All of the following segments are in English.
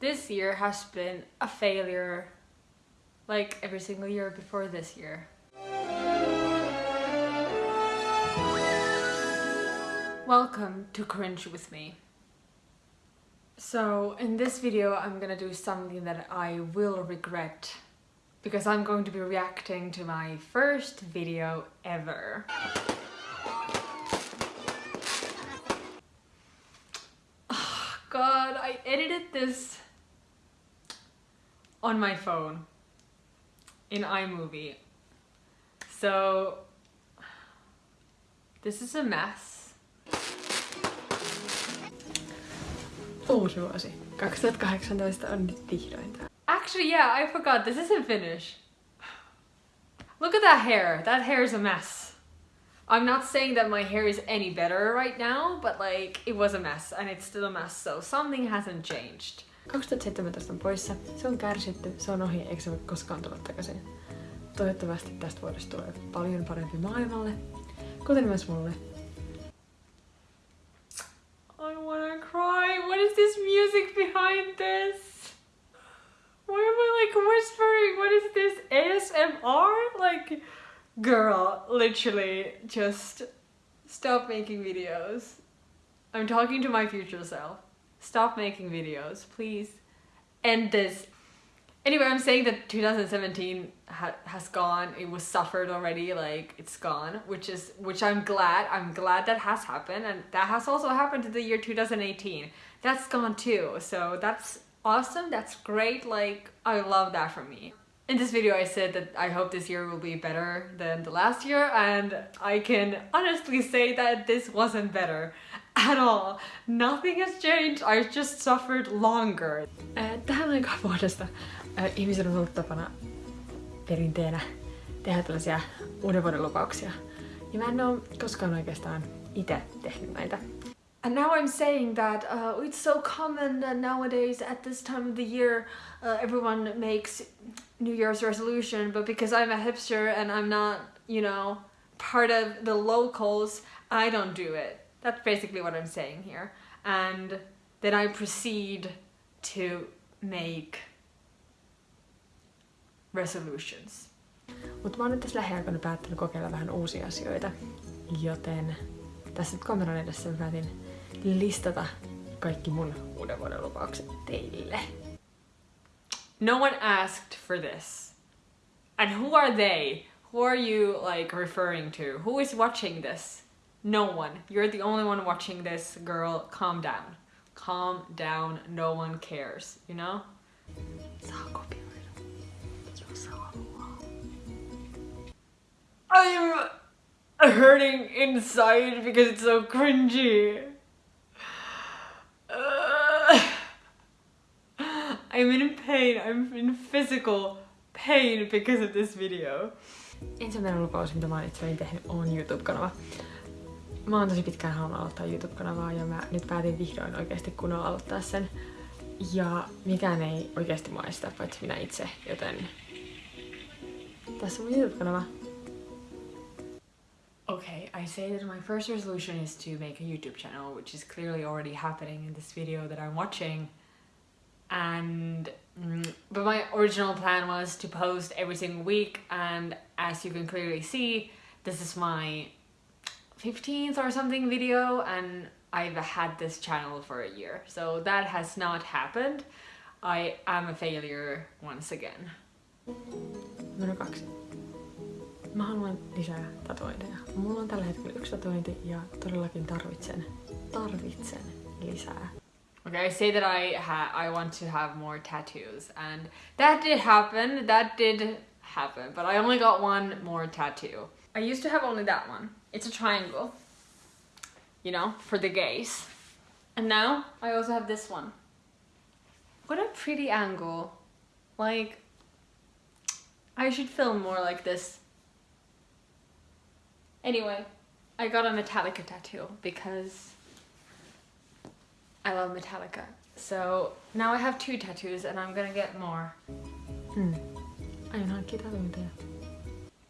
This year has been a failure, like every single year before this year. Welcome to Cringe with me. So in this video I'm gonna do something that I will regret because I'm going to be reacting to my first video ever. Oh, God, I edited this on my phone in iMovie. So this is a mess. Uusi vuosi. 2018 on nyt vihdoin. Actually, yeah, I forgot. This isn't Finnish. Look at that hair. That hair is a mess. I'm not saying that my hair is any better right now, but like, it was a mess and it's still a mess, so something hasn't changed. 2017 on poissa, se on kärsitty, se on ohi, eikä se voi koskaan tulla takaisin. Toivottavasti tästä vuodesta tulee paljon parempi maailmalle, kuten myös mulle. I wanna cry. What is this music behind this? Why am I like whispering? What is this? ASMR? Like, girl, literally just stop making videos. I'm talking to my future self. Stop making videos, please. End this. Anyway, I'm saying that 2017 ha has gone. It was suffered already. Like it's gone, which is which I'm glad. I'm glad that has happened, and that has also happened in the year 2018. That's gone too. So that's awesome. That's great. Like I love that for me. In this video I said that I hope this year will be better than the last year and I can honestly say that this wasn't better at all. Nothing has changed, I just suffered longer. Ää, Tähän aikaan vuodesta ää, ihmisillä on ollut tapana perinteenä tehdä tällaisia uuden vuoden lupauksia. Ja mä en oo koskaan oikeastaan itse tehnyt näitä. And now I'm saying that uh, it's so common that nowadays at this time of the year uh, everyone makes New Year's resolution, but because I'm a hipster and I'm not, you know, part of the locals, I don't do it. That's basically what I'm saying here. And then I proceed to make resolutions. Mutta mä oon nyt tässä lähiaikoina päättänyt kokeilla vähän uusia asioita. Joten tässä nyt kameran edessä mä päätin listata kaikki mun uuden vuoden lupaukset teille. No one asked for this. And who are they? Who are you like referring to? Who is watching this? No one. You're the only one watching this, girl. Calm down. Calm down. No one cares, you know? I'm hurting inside because it's so cringy. I'm in pain. I'm in physical pain because of this video. Ensimmäinen lupaus, mitä mä oon itselleni tehnyt, on YouTube-kanava. Mä oon tosi pitkään halunnut aloittaa YouTube-kanavaa ja mä nyt päätin vihdoin oikeasti kunnolla aloittaa sen. Ja mikään ei oikeasti maista, paitsi minä itse, joten tässä on mun YouTube-kanava. Okay, I say that my first resolution is to make a YouTube channel, which is clearly already happening in this video that I'm watching. And mm, but my original plan was to post every single week, and as you can clearly see, this is my 15th or something video, and I've had this channel for a year, so that has not happened. I am a failure once again. Numero kaksi. Mä haluan lisää tatuointeja. Mulla on tällä hetkellä yksi tatuointi ja todellakin tarvitsen, tarvitsen lisää. Okay, I say that I ha I want to have more tattoos, and that did happen. That did happen, but I only got one more tattoo. I used to have only that one. It's a triangle, you know, for the gays. And now I also have this one. What a pretty angle. Like, I should film more like this. Anyway, I got a Metallica tattoo because I love Metallica. So now I have two tattoos and I'm gonna get more. Hmm. Aion hankkia tatuointeja.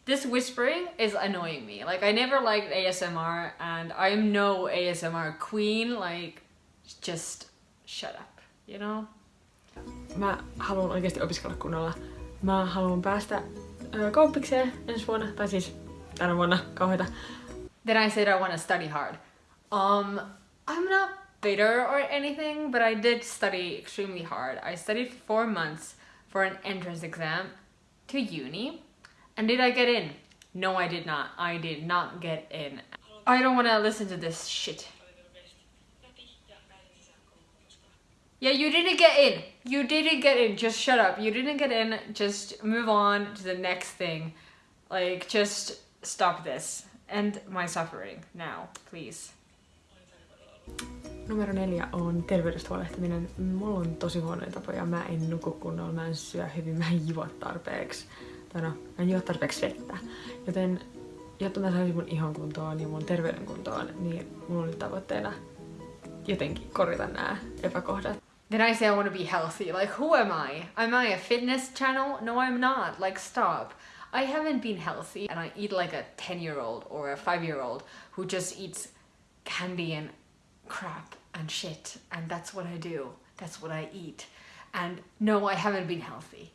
This whispering is annoying me. Like I never liked ASMR and I'm no ASMR queen. Like just shut up, you know? mä haluan oikeasti opiskella kunnolla. Mä haluan päästä ö, kauppikseen ensi vuonna, tai siis tänä vuonna kauheita. Then I said I want to study hard. Um, I'm not bitter or anything, but I did study extremely hard. I studied for four months for an entrance exam to uni. And did I get in? No, I did not. I did not get in. I don't want to listen to this shit. Yeah, you didn't get in. You didn't get in. Just shut up. You didn't get in. Just move on to the next thing. Like, just stop this. End my suffering now, please. Numero neljä on terveydestä huolehtiminen. Mulla on tosi huonoja tapoja. Mä en nuku kunnolla, mä en syö hyvin, mä en juo tarpeeksi. Tai no, mä en juo tarpeeksi vettä. Joten jotta mä saisin mun ihon kuntoon ja mun terveyden kuntoon, niin mulla nyt tavoitteena jotenkin korjata nämä epäkohdat. Then I say I want to be healthy. Like, who am I? Am I a fitness channel? No, I'm not. Like, stop. I haven't been healthy and I eat like a 10 year old or a 5 year old who just eats candy and crap and shit. And that's what I do. That's what I eat. And no, I haven't been healthy.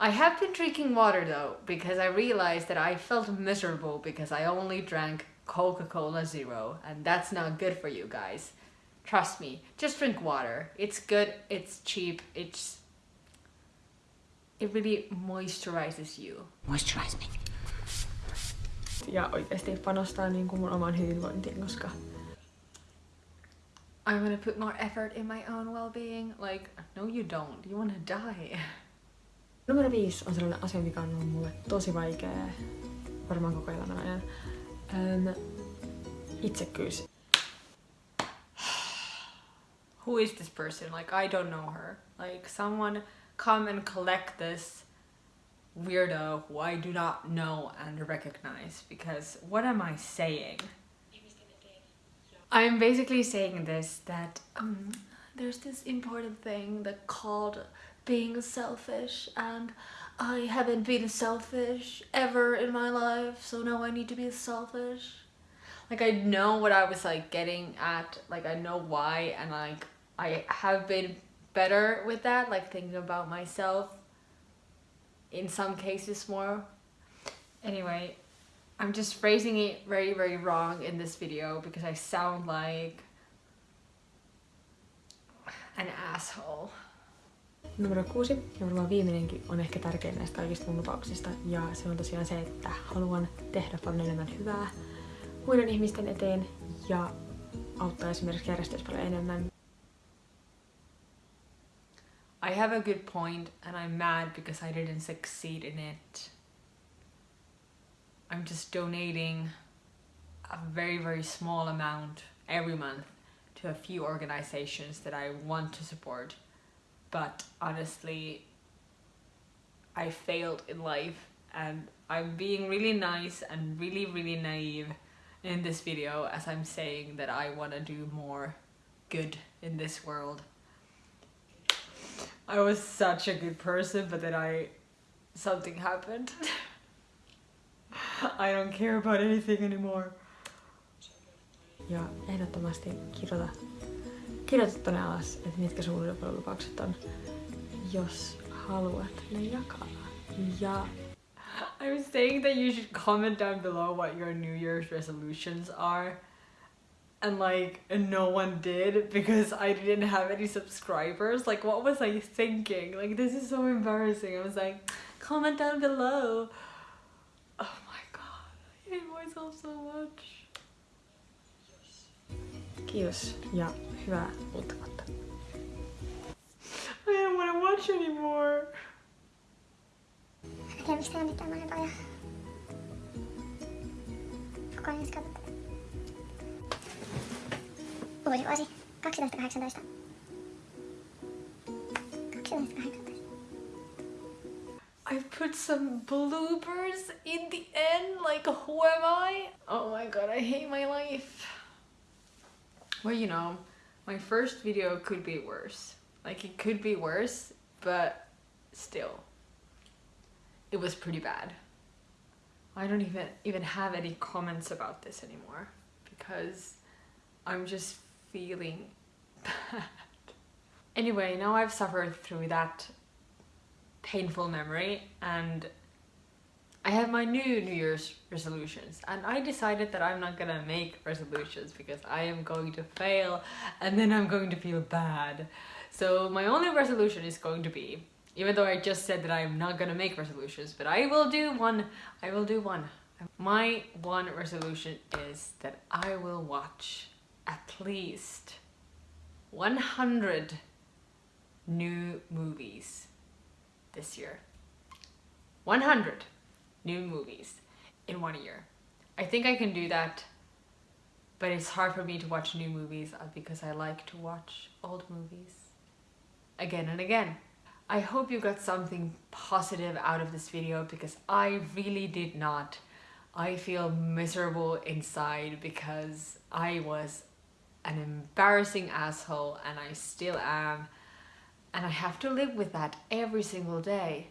I have been drinking water though, because I realized that I felt miserable because I only drank Coca Cola Zero, and that's not good for you guys. Trust me, just drink water. It's good, it's cheap, it's. It really moisturizes you. Moisturize me. Ja oikeasti panostaa niin kuin mun oman hyvinvointiin, koska I'm gonna put more effort in my own well being. Like, no, you don't. You wanna die. Numero viisi on sellainen asia, mikä on ollut mulle tosi vaikea varmaan koko elämän ajan. Öm, itsekkyys. Who is this person? Like, I don't know her. Like, someone come and collect this weirdo who I do not know and recognize because what am I saying? I'm basically saying this that um, there's this important thing that called being selfish and I haven't been selfish ever in my life so now I need to be selfish. Like I know what I was like getting at like I know why and like I have been better with that like thinking about myself in some cases more. Anyway I'm just phrasing it very very wrong in this video because I sound like an asshole Numero kuusi, ja varmaan viimeinenkin, on ehkä tärkein näistä kaikista mun lupauksista. Ja se on tosiaan se, että haluan tehdä paljon enemmän hyvää muiden ihmisten eteen ja auttaa esimerkiksi järjestöissä paljon enemmän. I have a good point and I'm mad because I didn't succeed in it. I'm just donating a very, very small amount every month to a few organizations that I want to support. But honestly, I failed in life and I'm being really nice and really, really naive in this video as I'm saying that I want to do more good in this world. I was such a good person, but then I something happened. I don't care about anything anymore. Ja ehdottomasti kirjoita, tonne alas, että mitkä sun lupaukset on, jos haluat ne jakaa. Ja I was saying that you should comment down below what your New Year's resolutions are. And like, no one did because I didn't have any subscribers. Like, what was I thinking? Like, this is so embarrassing. I was like, comment down below. Oh my god, I hate myself so much. kiitos ja hyvää uutta vuotta. I don't want to watch anymore. En tiedä mistä on mitään monentoja. Koko ajan katsot tätä. Uusi vuosi. 2018. 2018. Put some bloopers in the end. Like, who am I? Oh my god, I hate my life. Well, you know, my first video could be worse. Like, it could be worse, but still, it was pretty bad. I don't even even have any comments about this anymore because I'm just feeling bad. Anyway, now I've suffered through that painful memory and I have my new New Year's resolutions and I decided that I'm not gonna make resolutions because I am going to fail and then I'm going to feel bad. So my only resolution is going to be, even though I just said that I'm not gonna make resolutions, but I will do one, I will do one. My one resolution is that I will watch at least 100 new movies this year. 100 new movies in one year. I think I can do that, but it's hard for me to watch new movies uh, because I like to watch old movies again and again. I hope you got something positive out of this video because I really did not. I feel miserable inside because I was an embarrassing asshole and I still am and I have to live with that every single day.